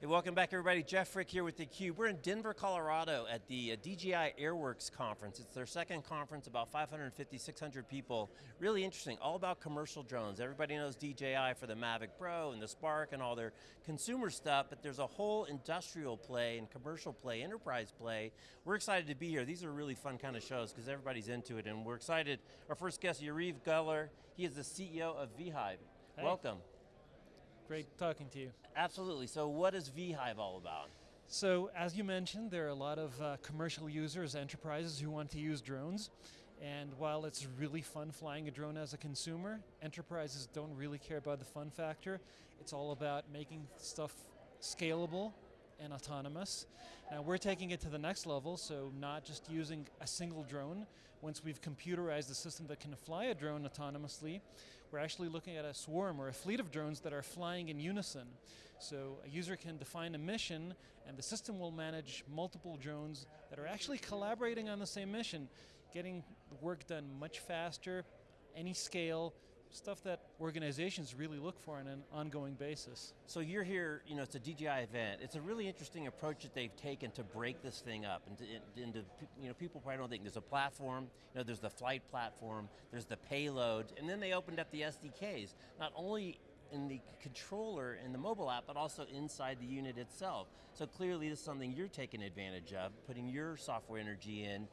Hey, welcome back everybody. Jeff Frick here with theCUBE. We're in Denver, Colorado at the uh, DJI Airworks conference. It's their second conference, about 550, 600 people. Really interesting, all about commercial drones. Everybody knows DJI for the Mavic Pro and the Spark and all their consumer stuff, but there's a whole industrial play and commercial play, enterprise play. We're excited to be here. These are really fun kind of shows because everybody's into it and we're excited. Our first guest, Yariv Geller. He is the CEO of vHive. Hey. Welcome. Great talking to you. Absolutely, so what is vHive all about? So as you mentioned, there are a lot of uh, commercial users, enterprises who want to use drones. And while it's really fun flying a drone as a consumer, enterprises don't really care about the fun factor. It's all about making stuff scalable and autonomous. Now we're taking it to the next level, so not just using a single drone. Once we've computerized a system that can fly a drone autonomously, we're actually looking at a swarm or a fleet of drones that are flying in unison. So a user can define a mission and the system will manage multiple drones that are actually collaborating on the same mission, getting work done much faster, any scale, stuff that organizations really look for on an ongoing basis. So you're here, you know, it's a DJI event. It's a really interesting approach that they've taken to break this thing up into, into you know, people probably don't think there's a platform, you know, there's the flight platform, there's the payload, and then they opened up the SDKs. Not only in the controller in the mobile app, but also inside the unit itself. So clearly this is something you're taking advantage of, putting your software energy in,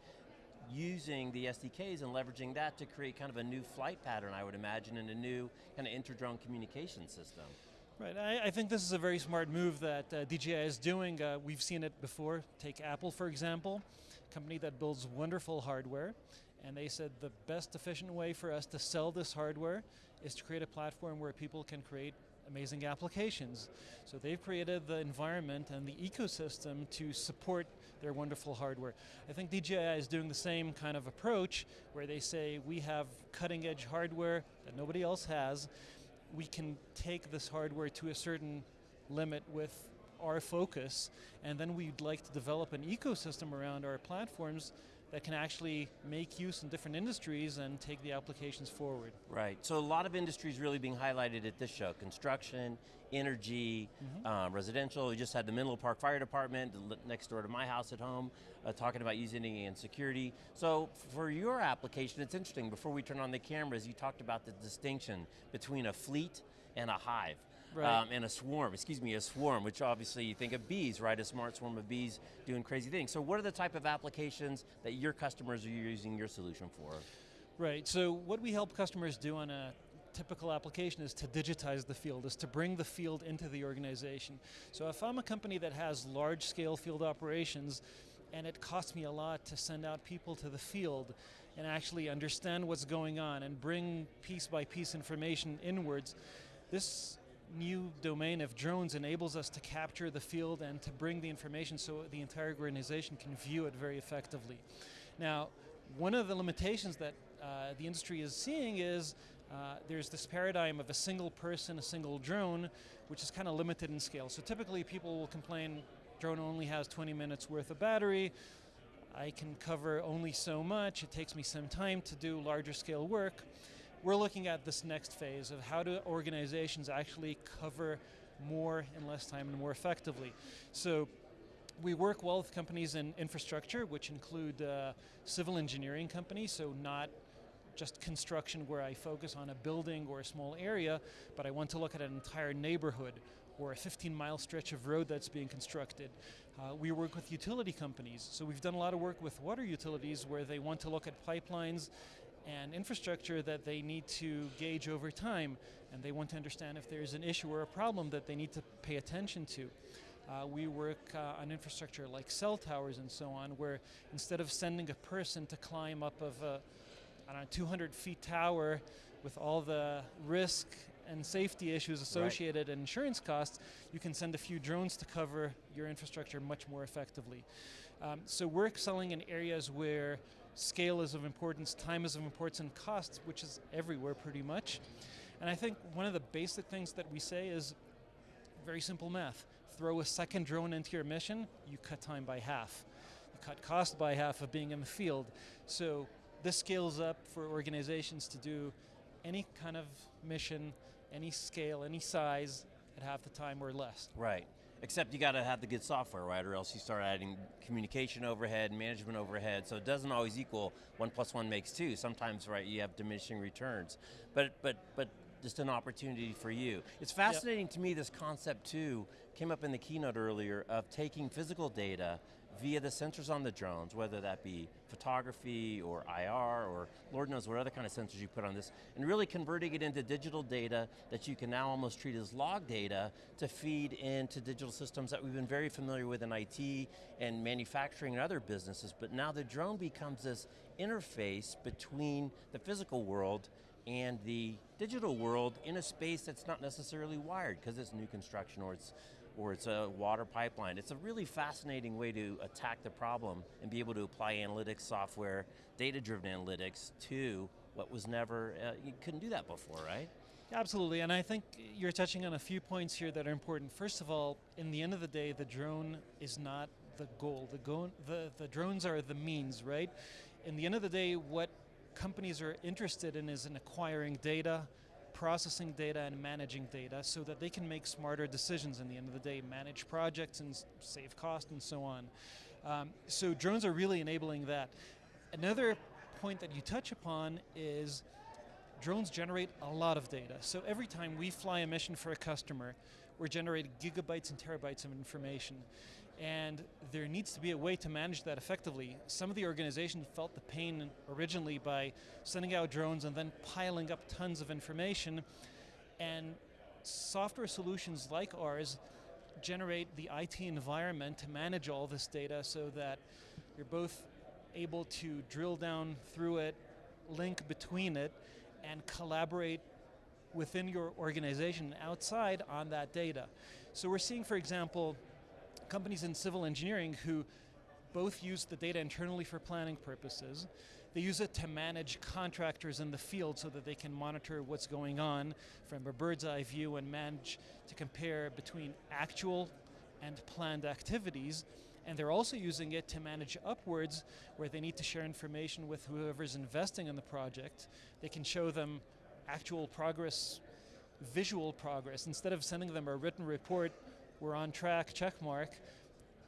using the SDKs and leveraging that to create kind of a new flight pattern, I would imagine, and a new kind of inter-drone communication system. Right, I, I, think this is a very smart move that uh, DJI is doing. Uh, we've seen it before. Take Apple, for example, company that builds wonderful hardware, and they said the best efficient way for us to sell this hardware is to create a platform where people can create amazing applications. So they've created the environment and the ecosystem to support their wonderful hardware. I think DJI is doing the same kind of approach where they say we have cutting edge hardware that nobody else has. We can take this hardware to a certain limit with our focus, and then we'd like to develop an ecosystem around our platforms that can actually make use in different industries and take the applications forward. Right, so a lot of industries really being highlighted at this show. Construction, energy, mm -hmm. um, residential. We just had the Menlo Park Fire Department next door to my house at home uh, talking about using it in security. So for your application, it's interesting, before we turn on the cameras, you talked about the distinction between a fleet and a hive. Right. Um, and a swarm, excuse me, a swarm, which obviously you think of bees, right? A smart swarm of bees doing crazy things. So what are the type of applications that your customers are using your solution for? Right, so what we help customers do on a typical application is to digitize the field, is to bring the field into the organization. So if I'm a company that has large scale field operations, and it costs me a lot to send out people to the field and actually understand what's going on and bring piece by piece information inwards, this new domain of drones enables us to capture the field and to bring the information so the entire organization can view it very effectively. Now, one of the limitations that uh, the industry is seeing is uh, there's this paradigm of a single person, a single drone, which is kind of limited in scale. So typically people will complain, drone only has 20 minutes worth of battery, I can cover only so much, it takes me some time to do larger scale work we're looking at this next phase of how do organizations actually cover more in less time and more effectively. So we work well with companies in infrastructure, which include uh, civil engineering companies, so not just construction where I focus on a building or a small area, but I want to look at an entire neighborhood or a 15 mile stretch of road that's being constructed. Uh, we work with utility companies, so we've done a lot of work with water utilities where they want to look at pipelines and infrastructure that they need to gauge over time, and they want to understand if there's an issue or a problem that they need to pay attention to. Uh, we work uh, on infrastructure like cell towers and so on, where instead of sending a person to climb up of a I don't know, 200 feet tower with all the risk and safety issues associated right. and insurance costs, you can send a few drones to cover your infrastructure much more effectively. Um, so we're excelling in areas where scale is of importance, time is of importance, and cost, which is everywhere pretty much. And I think one of the basic things that we say is very simple math. Throw a second drone into your mission, you cut time by half. You cut cost by half of being in the field. So this scales up for organizations to do any kind of mission, any scale, any size, at half the time or less. Right. Except you got to have the good software, right? Or else you start adding communication overhead, management overhead. So it doesn't always equal one plus one makes two. Sometimes, right, you have diminishing returns. But but but just an opportunity for you. It's fascinating yep. to me. This concept too came up in the keynote earlier of taking physical data via the sensors on the drones, whether that be photography or IR or Lord knows what other kind of sensors you put on this, and really converting it into digital data that you can now almost treat as log data to feed into digital systems that we've been very familiar with in IT and manufacturing and other businesses, but now the drone becomes this interface between the physical world and the digital world in a space that's not necessarily wired because it's new construction or it's or it's a water pipeline. It's a really fascinating way to attack the problem and be able to apply analytics software, data-driven analytics to what was never, uh, you couldn't do that before, right? Absolutely, and I think you're touching on a few points here that are important. First of all, in the end of the day, the drone is not the goal. The, go the, the drones are the means, right? In the end of the day, what companies are interested in is in acquiring data, processing data and managing data so that they can make smarter decisions in the end of the day, manage projects and save cost and so on. Um, so drones are really enabling that. Another point that you touch upon is drones generate a lot of data. So every time we fly a mission for a customer, we're generating gigabytes and terabytes of information and there needs to be a way to manage that effectively. Some of the organizations felt the pain originally by sending out drones and then piling up tons of information, and software solutions like ours generate the IT environment to manage all this data so that you're both able to drill down through it, link between it, and collaborate within your organization outside on that data. So we're seeing, for example, companies in civil engineering who both use the data internally for planning purposes. They use it to manage contractors in the field so that they can monitor what's going on from a bird's eye view and manage to compare between actual and planned activities. And they're also using it to manage upwards where they need to share information with whoever's investing in the project. They can show them actual progress, visual progress. Instead of sending them a written report we're on track, check mark,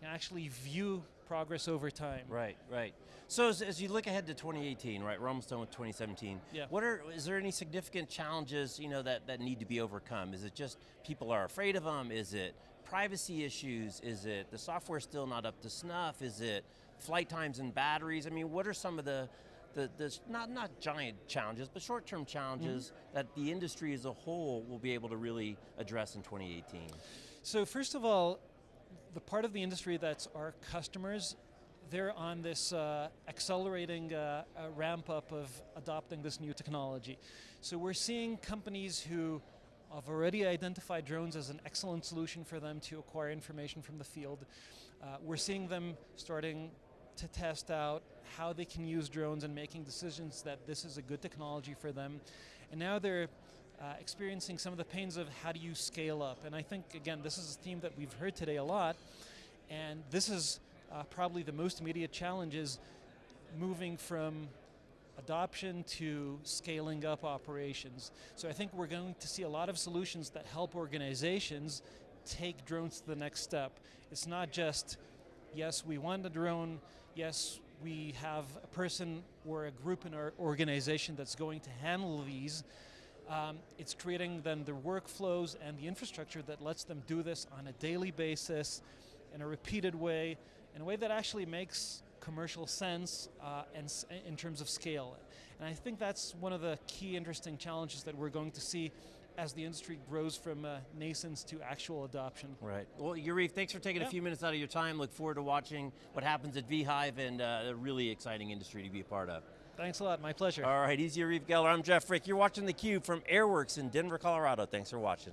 and actually view progress over time. Right, right. So as, as, you look ahead to 2018, right, we're almost done with 2017. Yeah. What are, is there any significant challenges, you know, that, that need to be overcome? Is it just people are afraid of them? Is it privacy issues? Is it the software still not up to snuff? Is it flight times and batteries? I mean, what are some of the, the, the not, not giant challenges, but short-term challenges mm -hmm. that the industry as a whole will be able to really address in 2018? So first of all, the part of the industry that's our customers, they're on this uh, accelerating uh, ramp up of adopting this new technology. So we're seeing companies who have already identified drones as an excellent solution for them to acquire information from the field. Uh, we're seeing them starting to test out how they can use drones and making decisions that this is a good technology for them. And now they're uh, experiencing some of the pains of how do you scale up. And I think, again, this is a theme that we've heard today a lot, and this is uh, probably the most immediate challenge is moving from adoption to scaling up operations. So I think we're going to see a lot of solutions that help organizations take drones to the next step. It's not just, yes, we want a drone, yes, we have a person or a group in our organization that's going to handle these, um, it's creating then the workflows and the infrastructure that lets them do this on a daily basis, in a repeated way, in a way that actually makes commercial sense uh, and in terms of scale. And I think that's one of the key interesting challenges that we're going to see as the industry grows from uh, nascence to actual adoption. Right. Well, Yariv, thanks for taking yeah. a few minutes out of your time. Look forward to watching what happens at vHive and uh, a really exciting industry to be a part of. Thanks a lot, my pleasure. All right, easy Yariv Geller. I'm Jeff Frick. You're watching theCUBE from Airworks in Denver, Colorado. Thanks for watching.